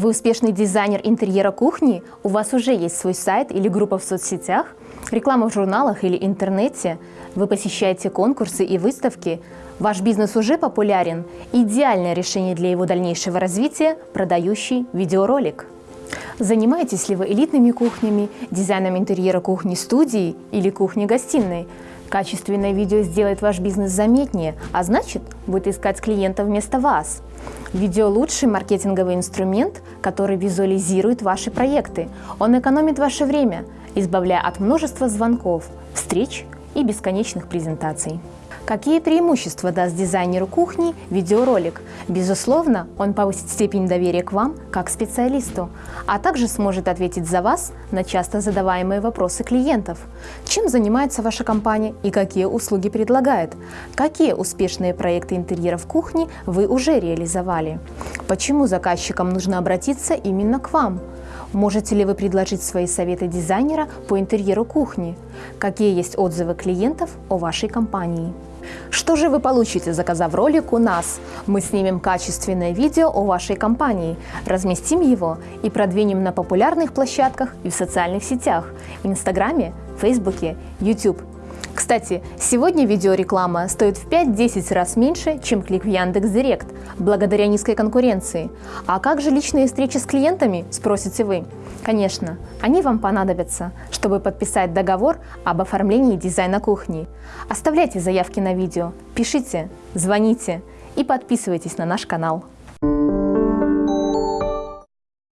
Вы успешный дизайнер интерьера кухни? У вас уже есть свой сайт или группа в соцсетях? Реклама в журналах или интернете? Вы посещаете конкурсы и выставки? Ваш бизнес уже популярен? Идеальное решение для его дальнейшего развития – продающий видеоролик. Занимаетесь ли вы элитными кухнями, дизайном интерьера кухни-студии или кухни-гостиной? Качественное видео сделает ваш бизнес заметнее, а значит, будет искать клиентов вместо вас. Видео – лучший маркетинговый инструмент, который визуализирует ваши проекты. Он экономит ваше время, избавляя от множества звонков, встреч и бесконечных презентаций. Какие преимущества даст дизайнеру кухни видеоролик? Безусловно, он повысит степень доверия к вам как специалисту, а также сможет ответить за вас на часто задаваемые вопросы клиентов. Чем занимается ваша компания и какие услуги предлагает? Какие успешные проекты интерьеров кухни вы уже реализовали? Почему заказчикам нужно обратиться именно к вам? Можете ли вы предложить свои советы дизайнера по интерьеру кухни? Какие есть отзывы клиентов о вашей компании? Что же вы получите, заказав ролик у нас? Мы снимем качественное видео о вашей компании, разместим его и продвинем на популярных площадках и в социальных сетях – Инстаграме, Фейсбуке, YouTube. Кстати, сегодня видеореклама стоит в 5-10 раз меньше, чем клик в Яндекс.Директ, благодаря низкой конкуренции. А как же личные встречи с клиентами, спросите вы? Конечно, они вам понадобятся, чтобы подписать договор об оформлении дизайна кухни. Оставляйте заявки на видео, пишите, звоните и подписывайтесь на наш канал.